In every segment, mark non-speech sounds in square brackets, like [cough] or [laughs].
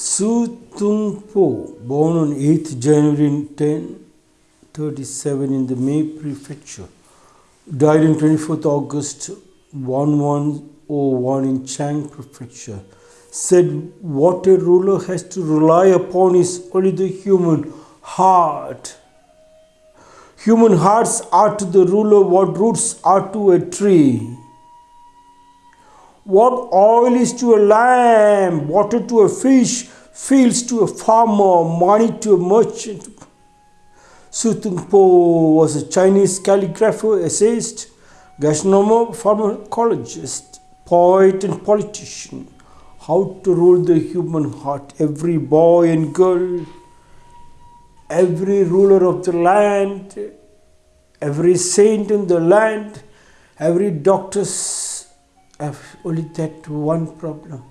Su Tung Po, born on 8th January 1037 in the Mei Prefecture, died on 24th August 1101 in Chang Prefecture, said what a ruler has to rely upon is only the human heart. Human hearts are to the ruler what roots are to a tree. What oil is to a lamb, water to a fish, fields to a farmer, money to a merchant. Su Tungpo was a Chinese calligrapher, essayist, gastronomer, pharmacologist, poet, and politician. How to rule the human heart, every boy and girl, every ruler of the land, every saint in the land, every doctor's have only that one problem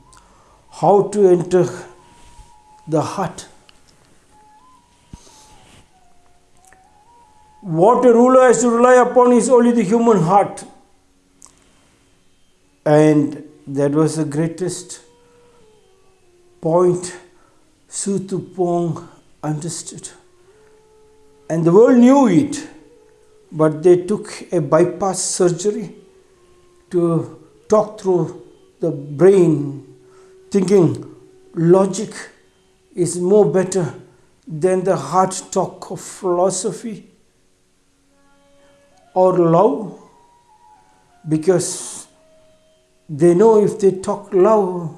how to enter the heart. What a ruler has to rely upon is only the human heart. And that was the greatest point Su Tupong understood. And the world knew it, but they took a bypass surgery to talk through the brain, thinking logic is more better than the hard talk of philosophy or love because they know if they talk love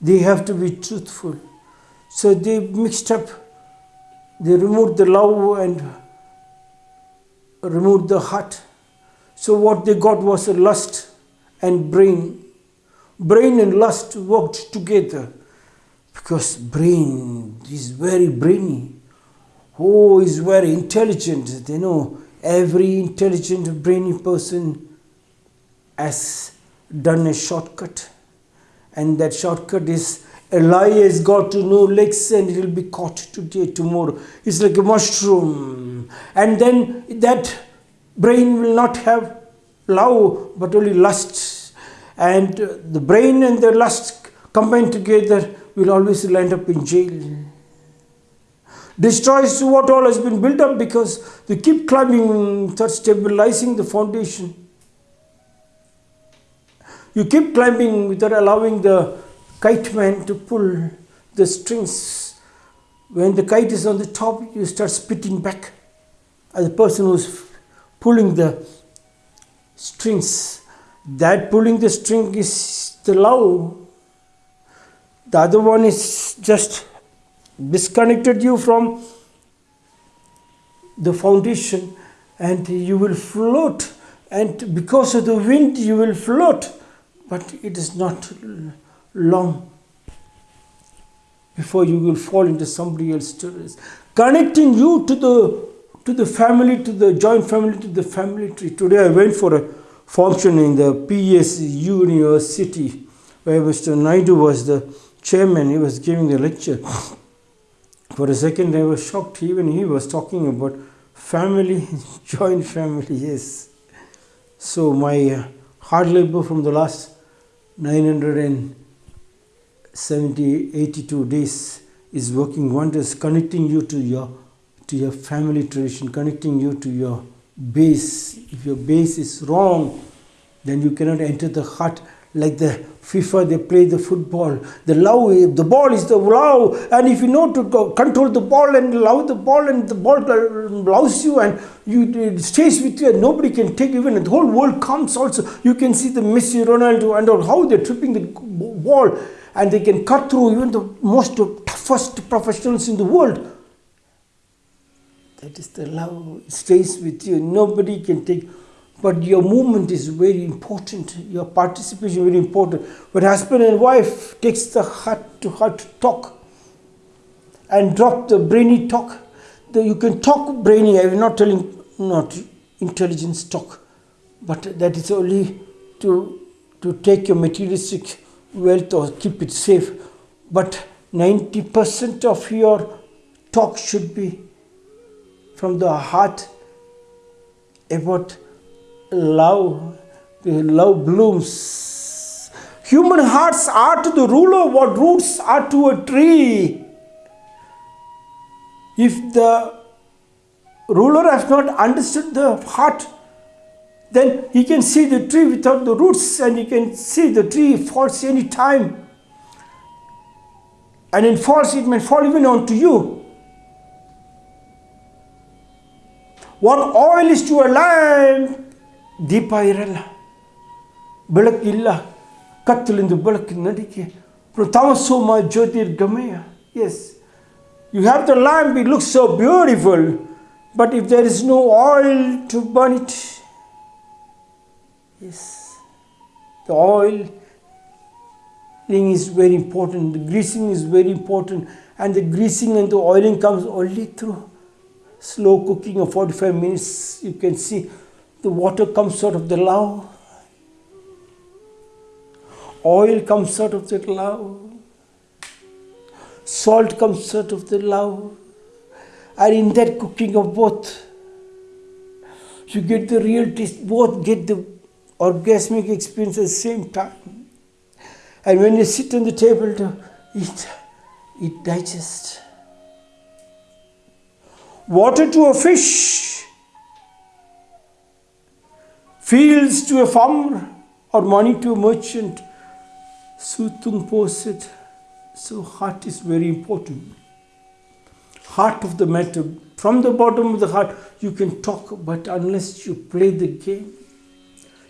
they have to be truthful. So they mixed up they removed the love and removed the heart. So what they got was a lust and brain. Brain and lust worked together because brain is very brainy. Oh, is very intelligent. They know every intelligent, brainy person has done a shortcut. And that shortcut is a lie has got to no legs and it will be caught today, tomorrow. It's like a mushroom. And then that brain will not have love but only lust and the brain and the lust combined together will always land up in jail destroys what all has been built up because they keep climbing start stabilizing the foundation you keep climbing without allowing the kite man to pull the strings when the kite is on the top you start spitting back as the person who's pulling the strings. That pulling the string is the love. The other one is just disconnected you from the foundation and you will float and because of the wind you will float but it is not long before you will fall into somebody else's connecting you to the to the family, to the joint family, to the family tree. Today I went for a function in the PS University where Mr. Naidu was the chairman. He was giving the lecture. For a second I was shocked. Even he was talking about family, [laughs] joint family, yes. So my uh, hard labor from the last 970, 82 days is working wonders, connecting you to your to your family tradition, connecting you to your base. If your base is wrong, then you cannot enter the heart like the FIFA, they play the football. The love, the ball is the love, and if you know to control the ball and love the ball, and the ball loves you, and you it stays with you, and nobody can take even the whole world comes also. You can see the Messi, Ronaldo, and how they're tripping the ball, and they can cut through even the most toughest professionals in the world that is the love stays with you. Nobody can take. But your movement is very important. Your participation is very important. When husband and wife takes the heart to heart talk and drop the brainy talk. You can talk brainy. I'm not telling not intelligence talk, but that is only to to take your materialistic wealth or keep it safe. But 90% of your talk should be from the heart about love. Love blooms. Human hearts are to the ruler what roots are to a tree. If the ruler has not understood the heart, then he can see the tree without the roots and he can see the tree falls any time. And in falls, it may fall even onto you. What oil is to a lamp, ದೀಪ ಇರಲ್ಲ ಬೆಳಕಿಲ್ಲ ಕತ್ತಲಿಂದ ಬೆಳಕಿನ ನಡಿಕೆ ತಮಸೋಮ ಜ್ಯೋತಿರ್ಗಮಯ S you have the lamp it looks so beautiful but if there is no oil to burn it S the oil is very important, the greasing is very important, and the greasing and the oiling comes only through slow cooking of 45 minutes. You can see the water comes out of the love, oil comes out of the love, salt comes out of the love, and in that cooking of both, you get the real taste, both get the orgasmic experience at the same time. And when you sit on the table to eat, it digests. Water to a fish, fields to a farmer, or money to a merchant. Sutung Po said, so heart is very important. Heart of the matter. From the bottom of the heart, you can talk, but unless you play the game,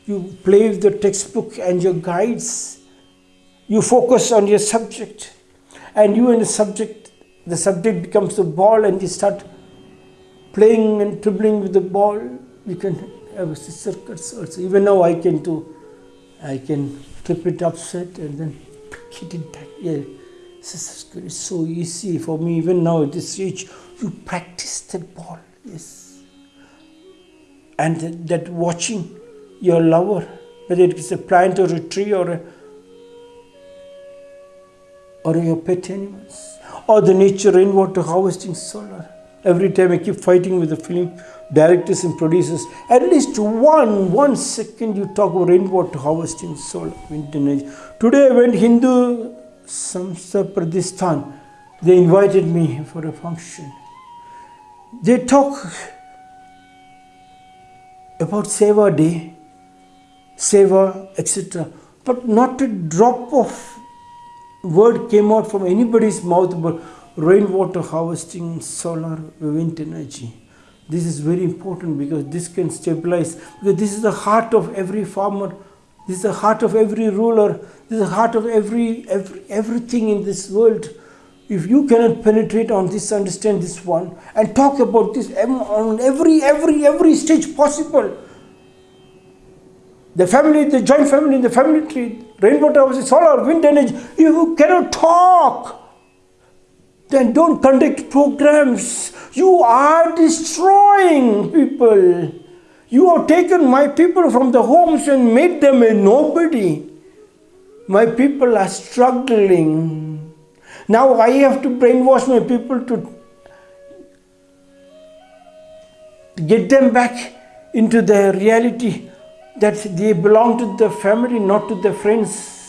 you play with the textbook and your guides, you focus on your subject and you and the subject the subject becomes the ball and you start playing and dribbling with the ball you can circuits also. Even now i can do i can trip it upset and then hit it back. Yeah. It's so easy for me. Even now at this age you practice that ball. Yes. And that, that watching your lover whether it is a plant or a tree or a or your pet animals, or the nature rainwater harvesting solar. Every time I keep fighting with the film directors and producers, at least one one second you talk about rainwater harvesting solar, wind energy. Today I went Hindu Samstha Pradistan. They invited me for a function. They talk about Seva Day, Seva, etc. But not a drop of word came out from anybody's mouth about rainwater harvesting, solar, wind energy. This is very important because this can stabilize, because this is the heart of every farmer, this is the heart of every ruler, this is the heart of every, every everything in this world. If you cannot penetrate on this, understand this one, and talk about this on every, every, every stage possible, the family, the joint family, the family tree, rainwater solar, wind energy, you cannot talk. Then don't conduct programs. You are destroying people. You have taken my people from the homes and made them a nobody. My people are struggling. Now I have to brainwash my people to get them back into the reality that they belong to the family, not to the friends.